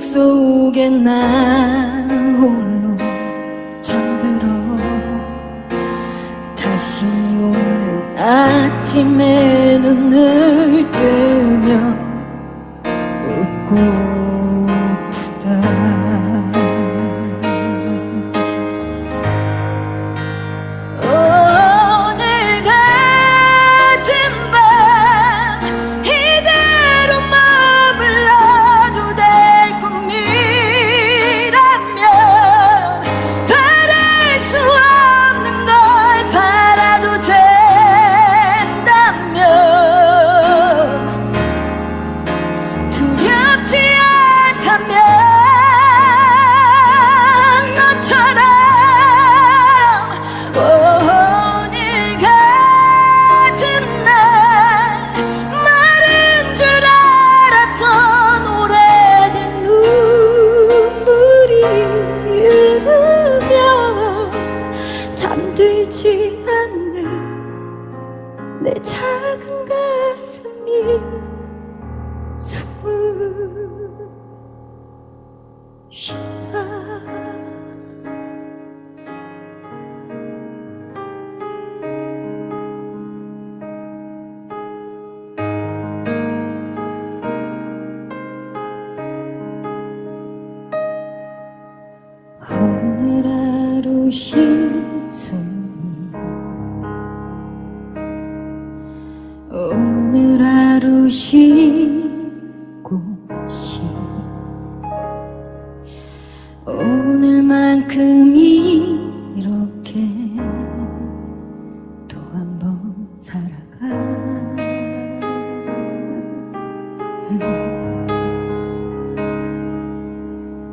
속에 나 홀로 잠들어. 다시 오는 아침에 눈을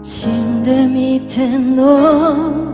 침대 밑에 놓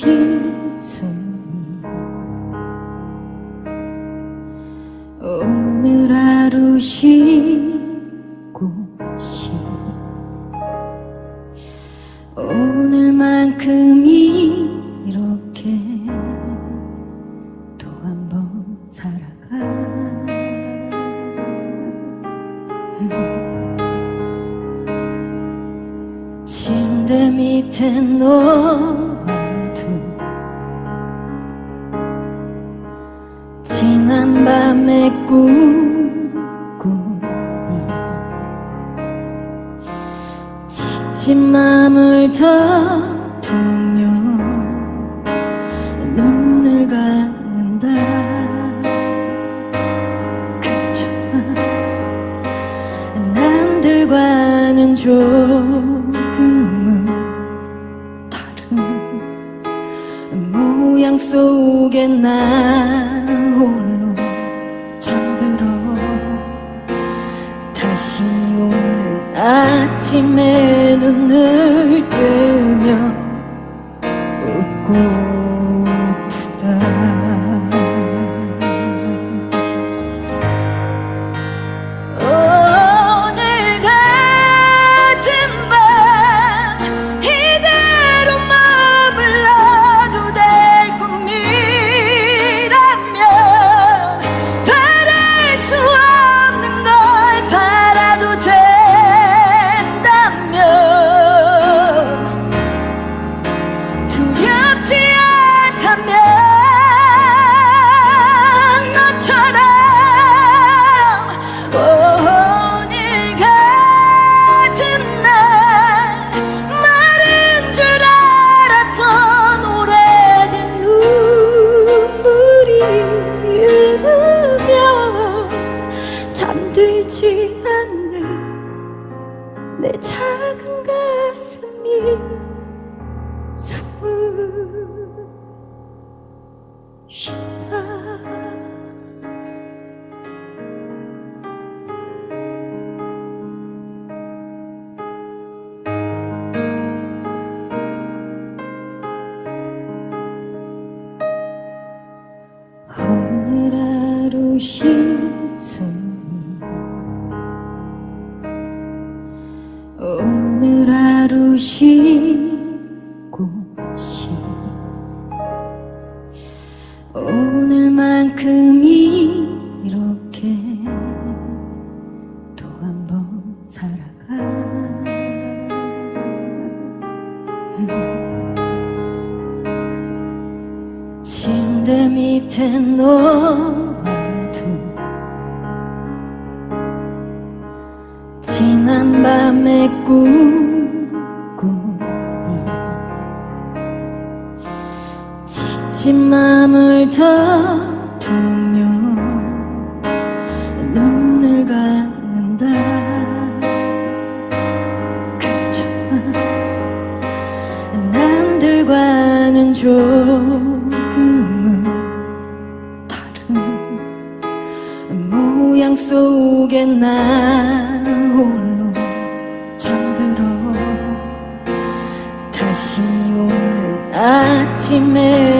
You. 속에 나 홀로 잠들어. 다시 오는 아침에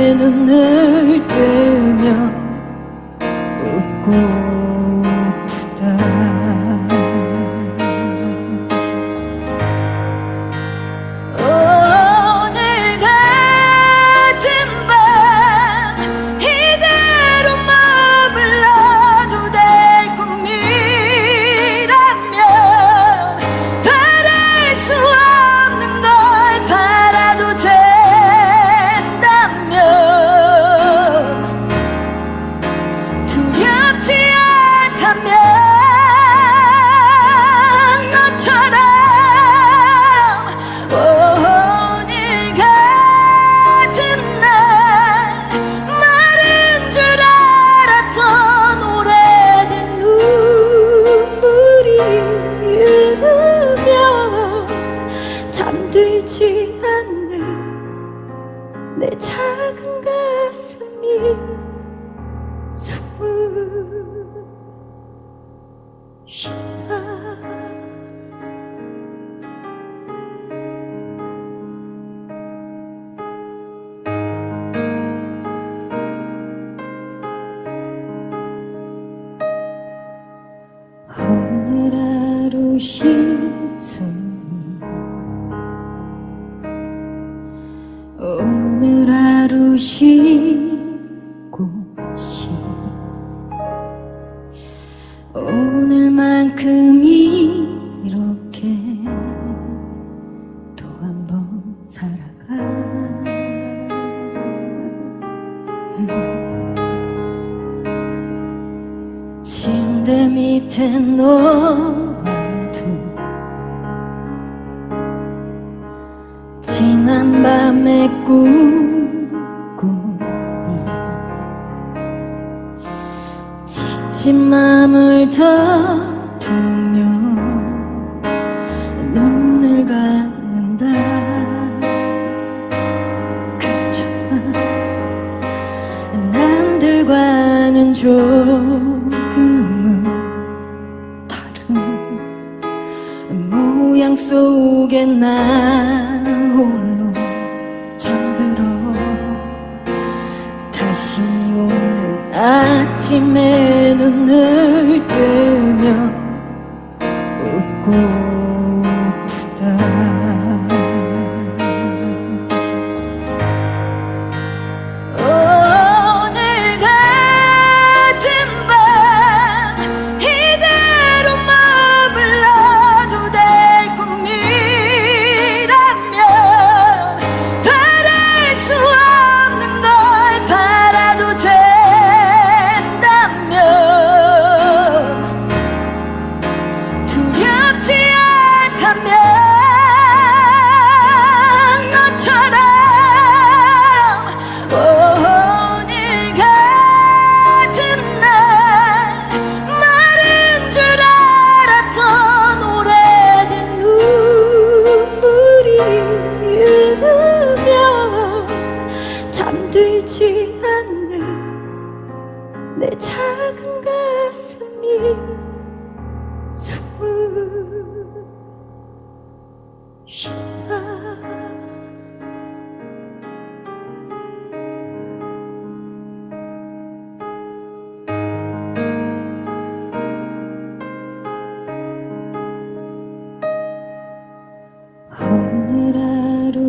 밑에 너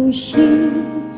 오신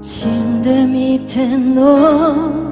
침대 밑에 놓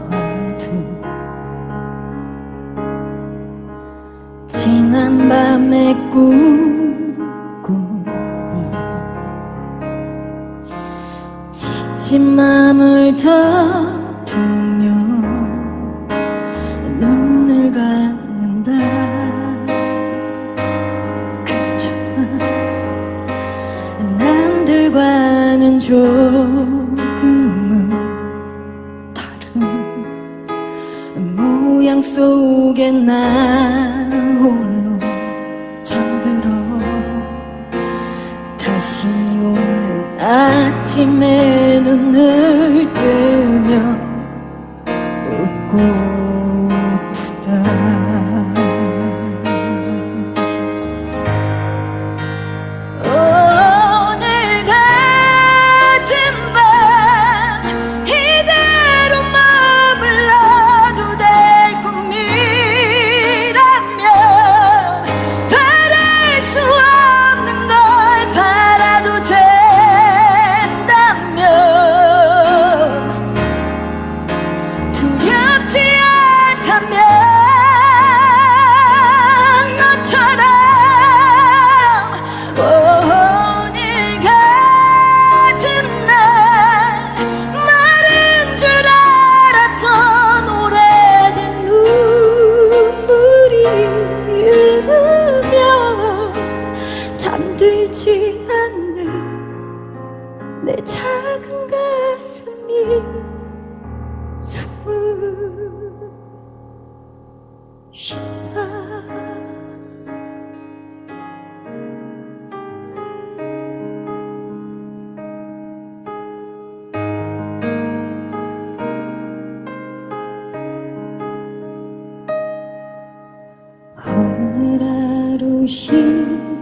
心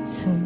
碎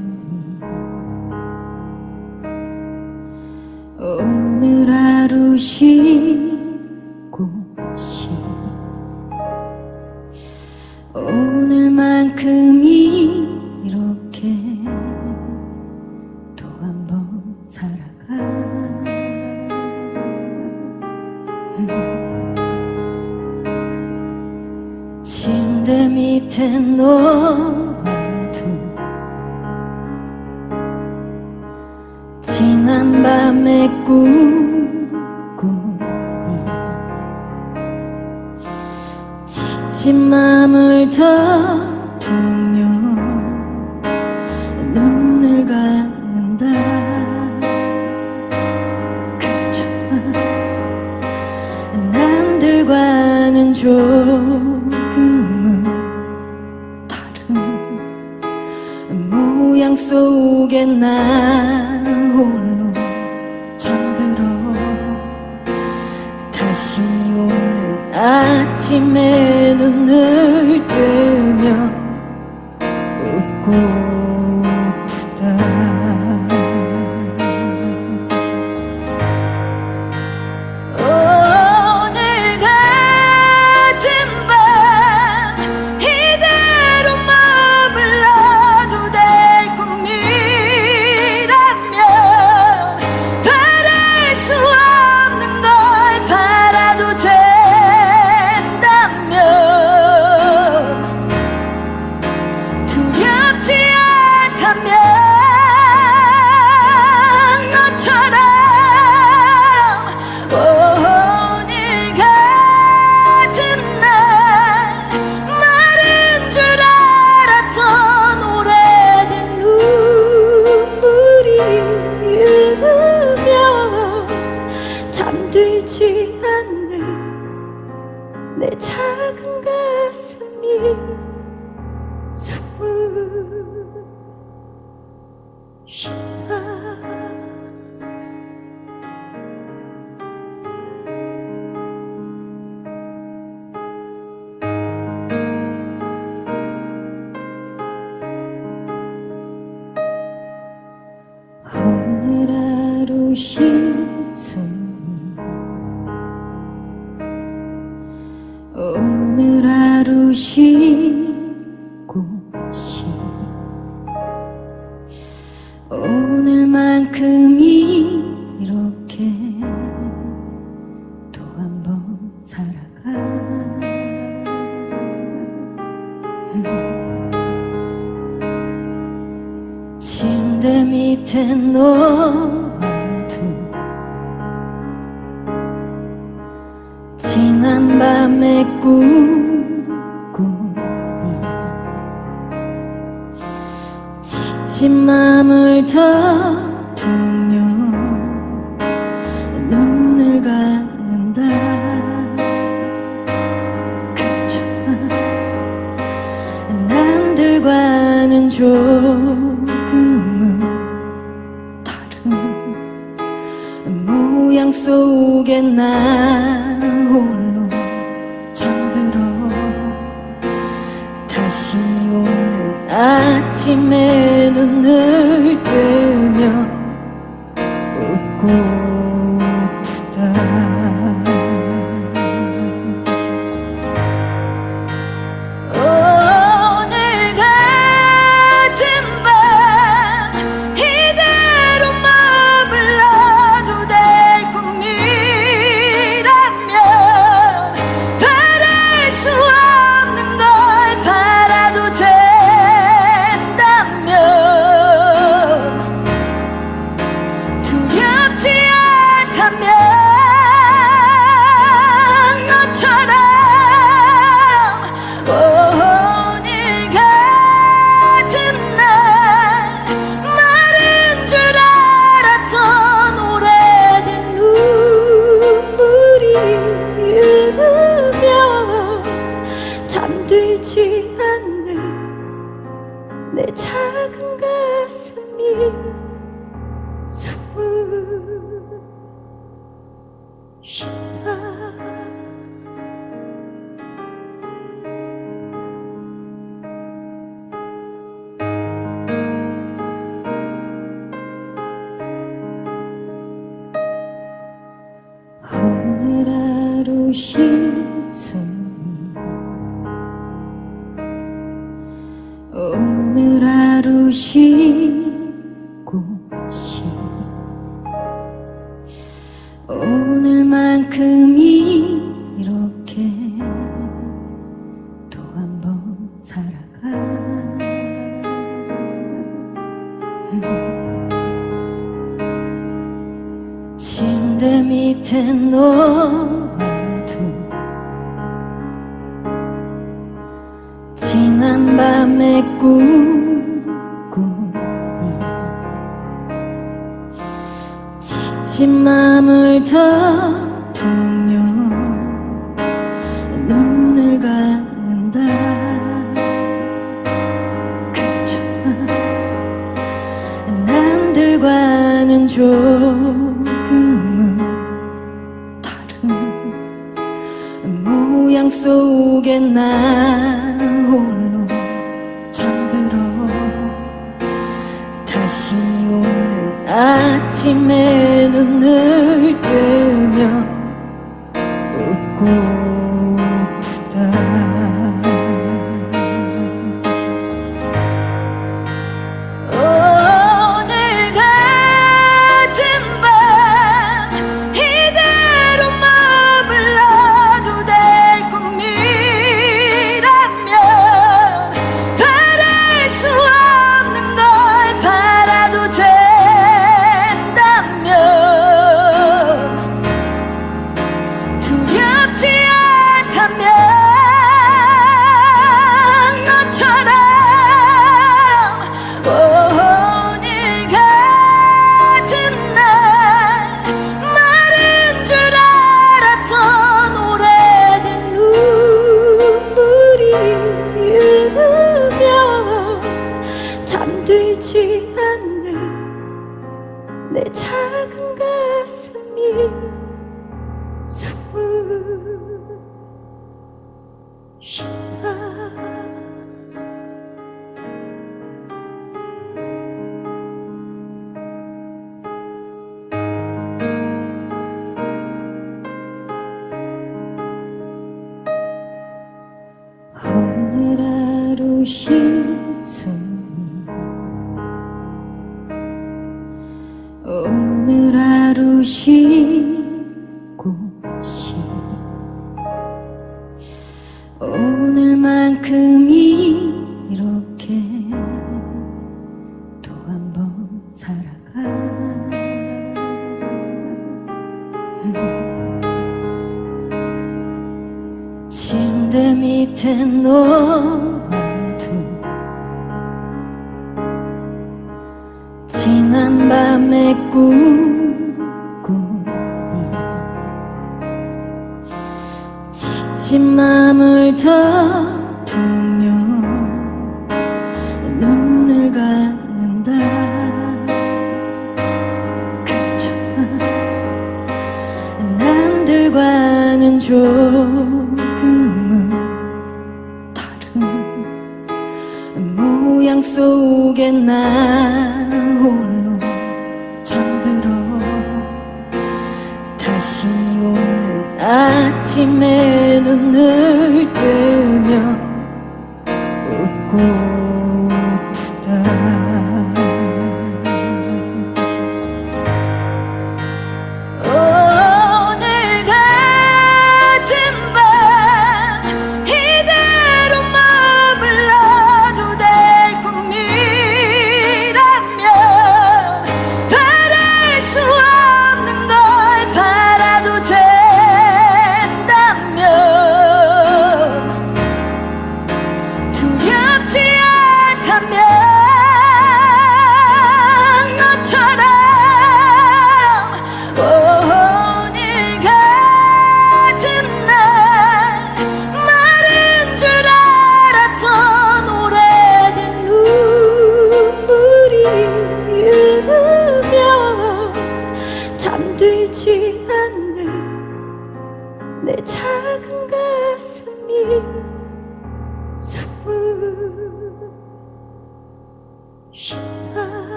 침대 밑에 놓아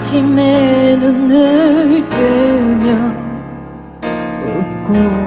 아침에 눈을 뜨며 웃고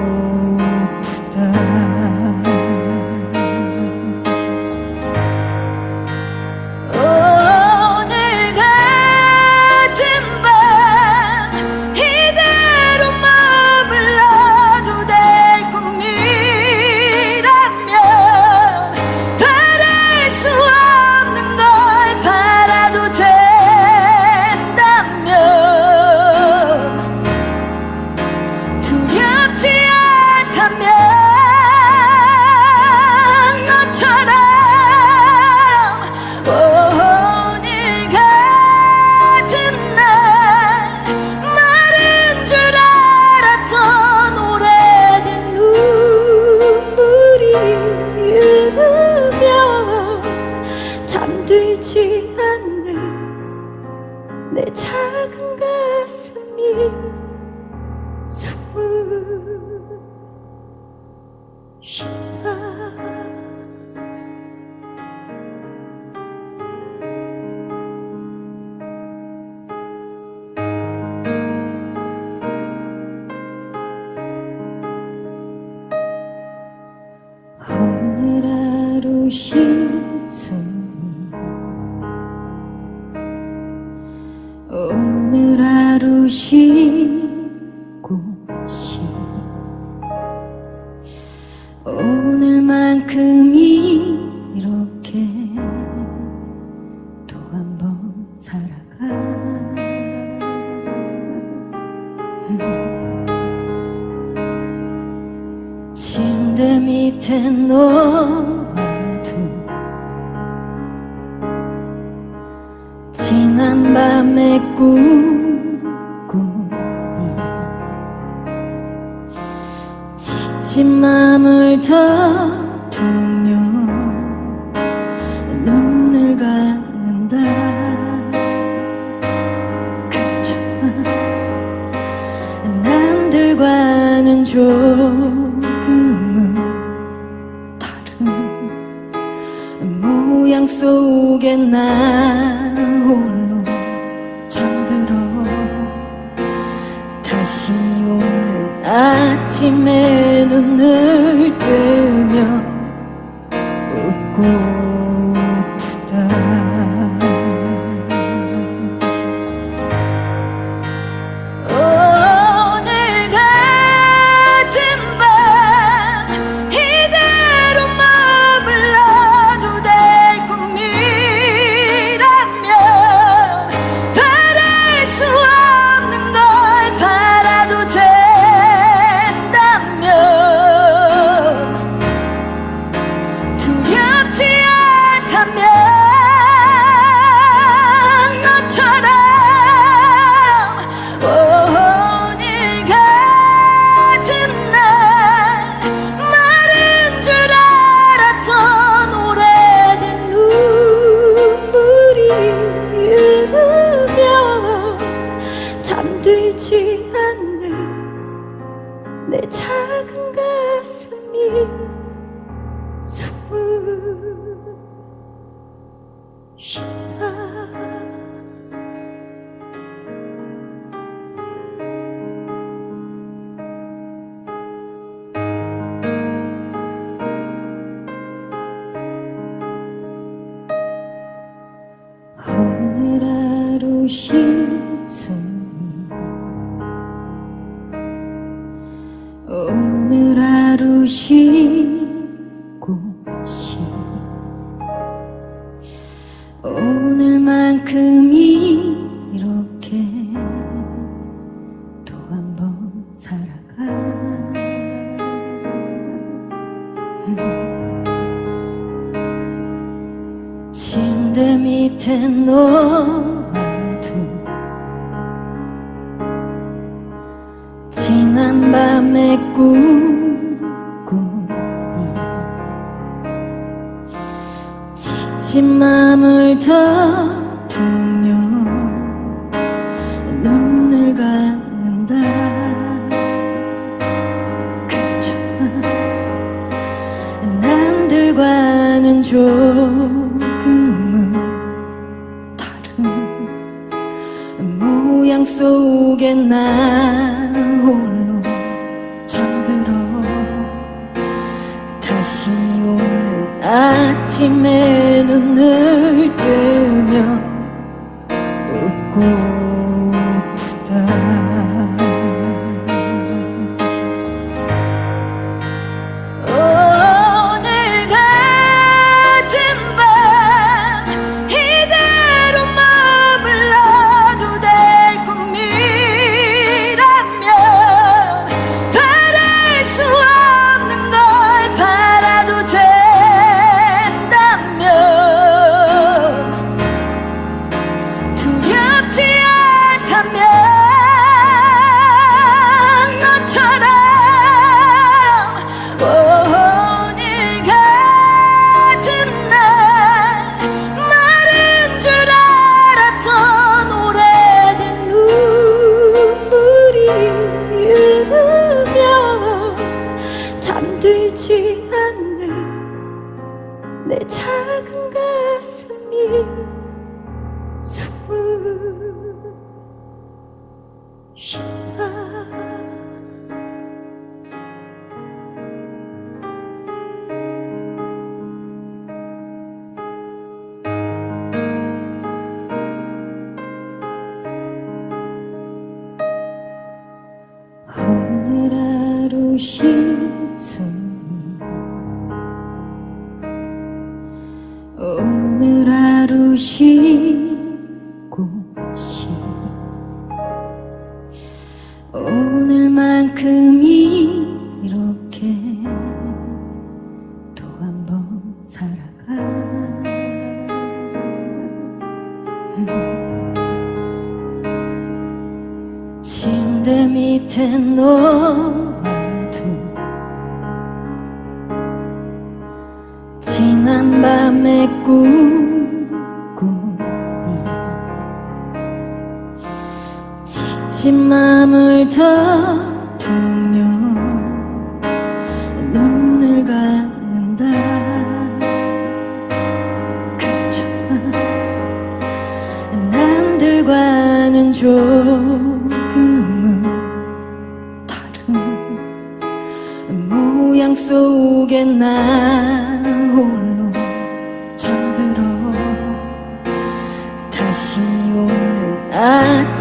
밑에 놓아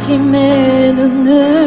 아침에 눈을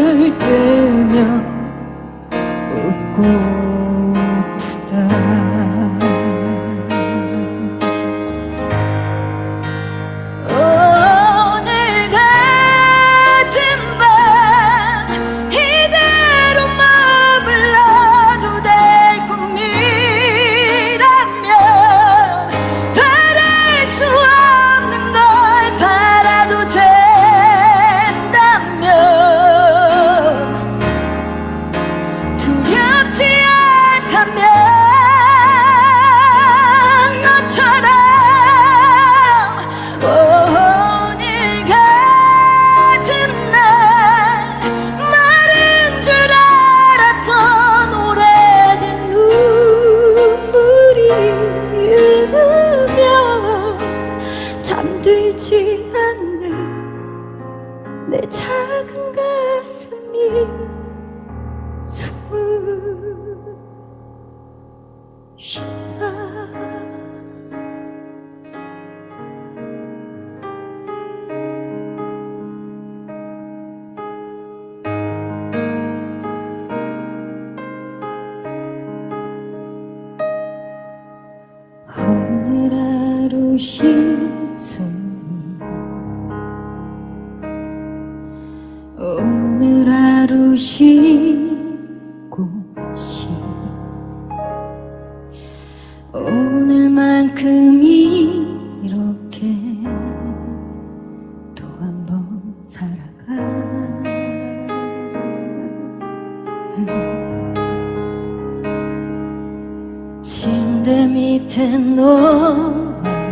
침대 밑에 놓아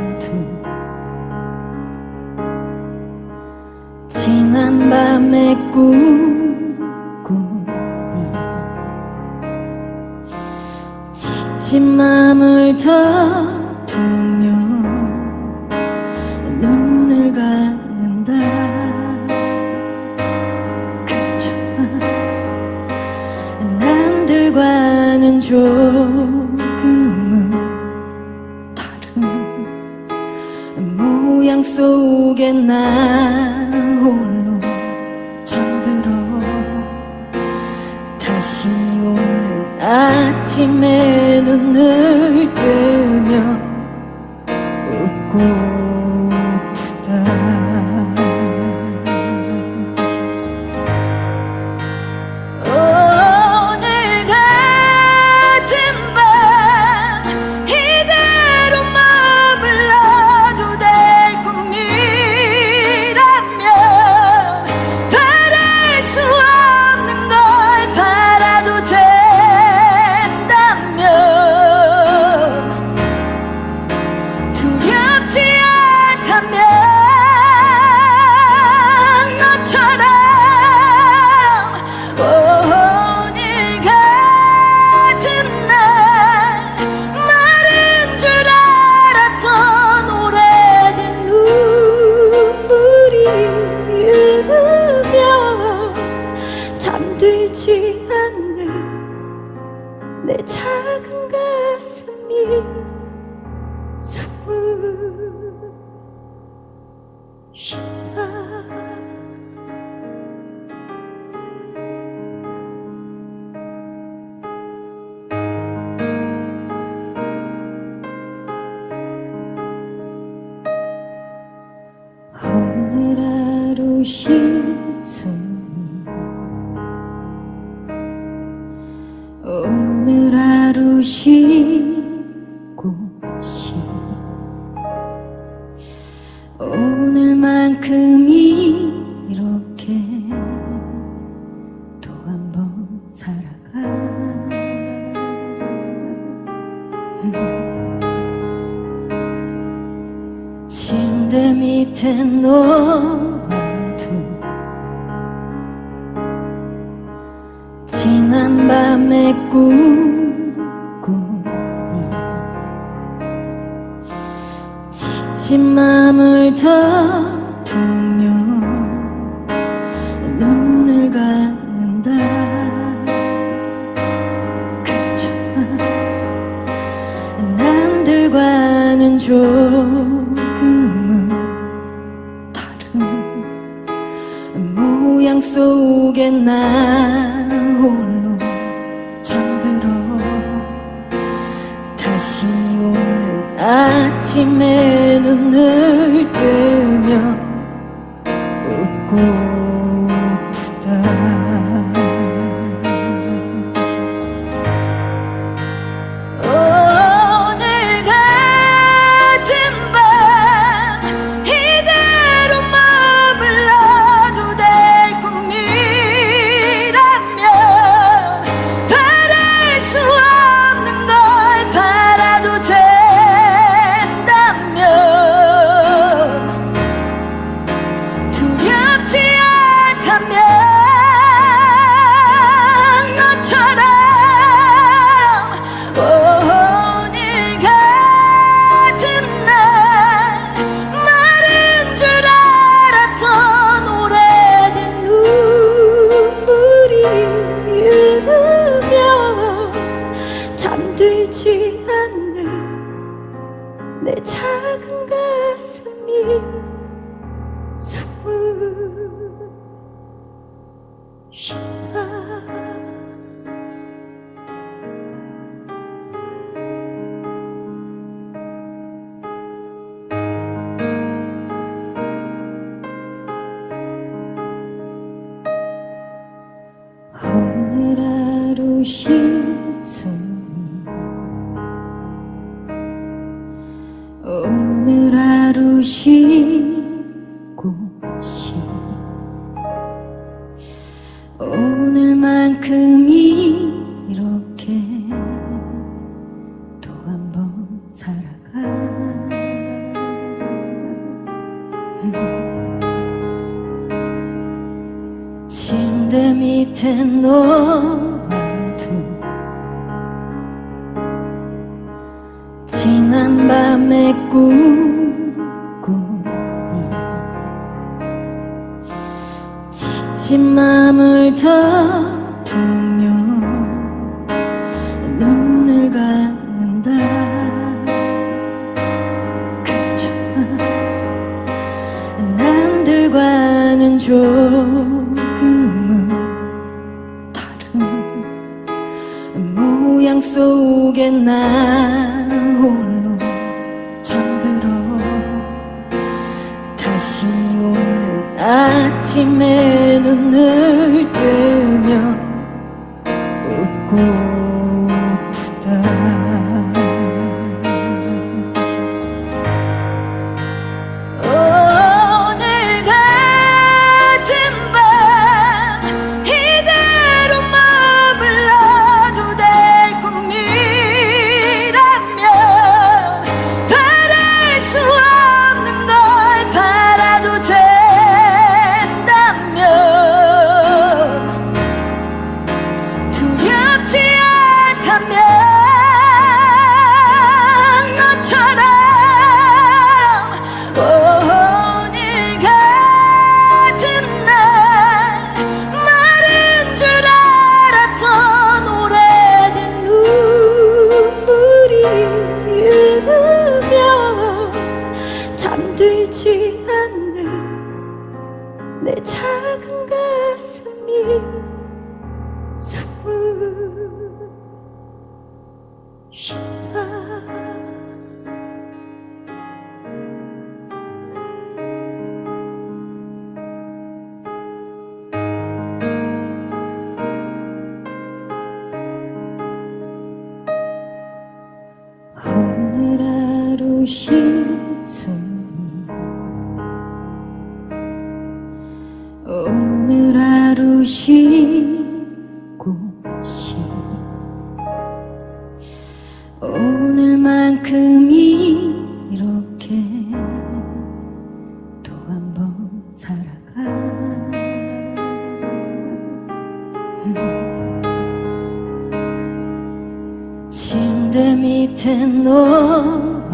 心。 아침에 눈을 침대 밑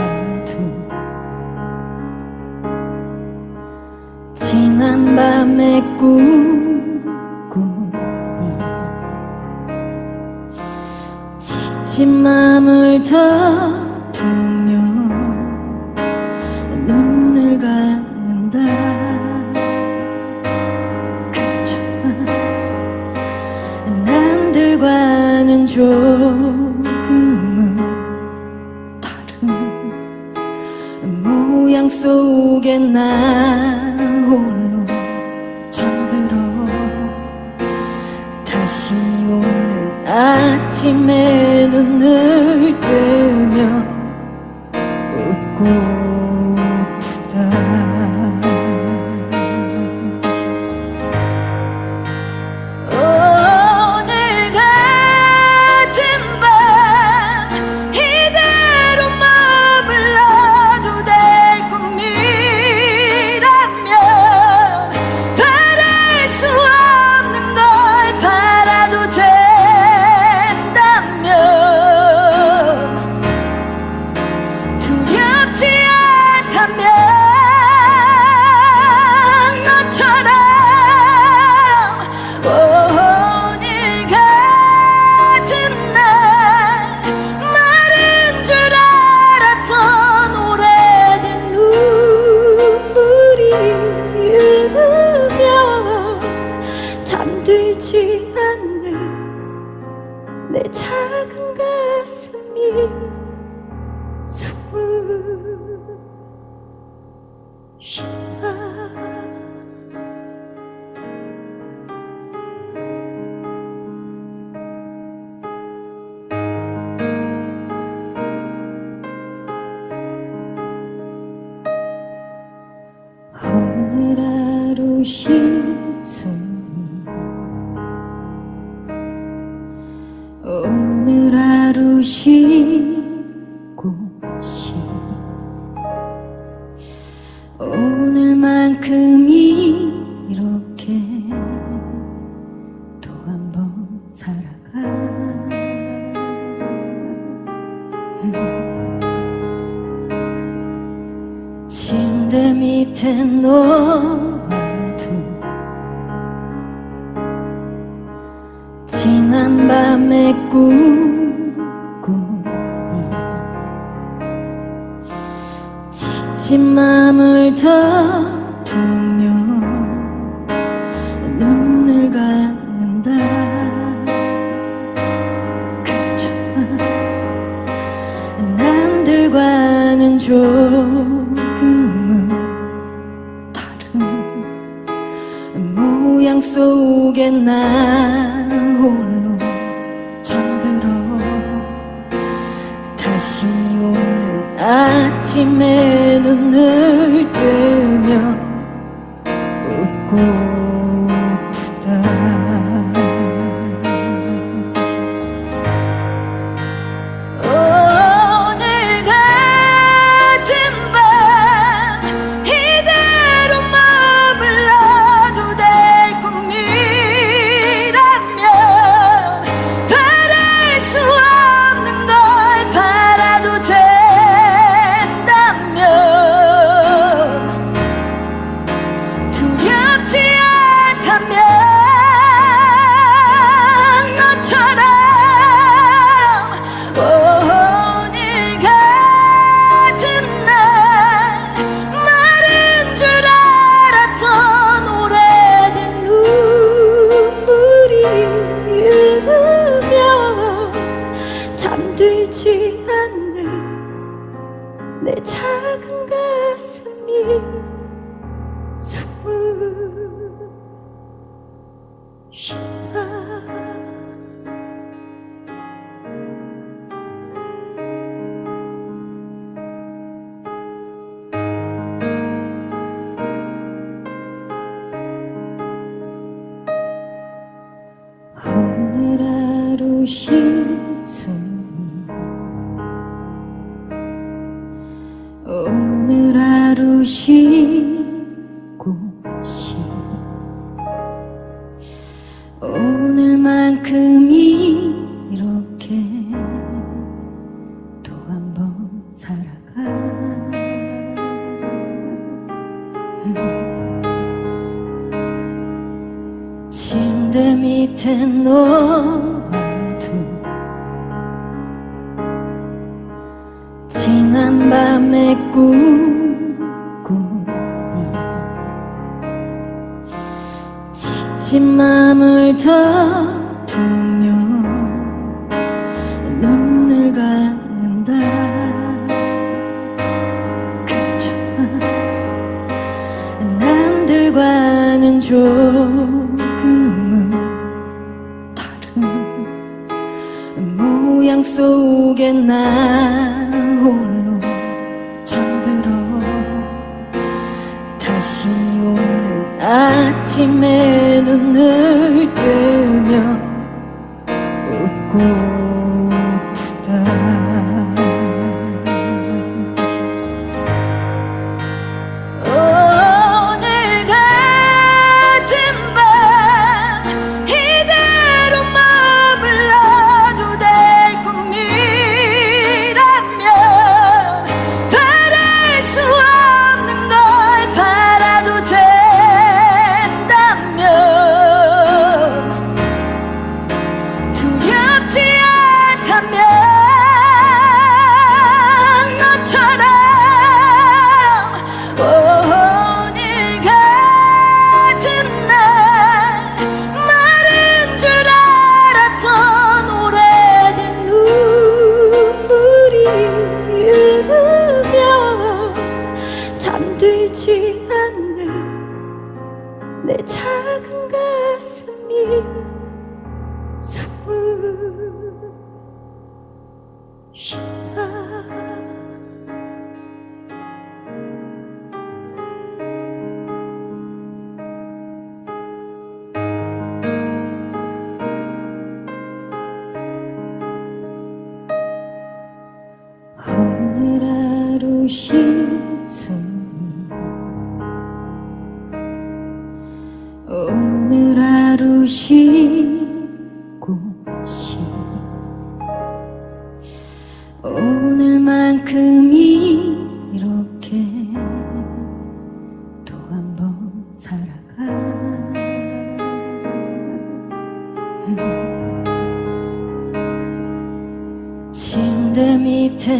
心碎 아침에 눈을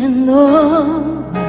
밑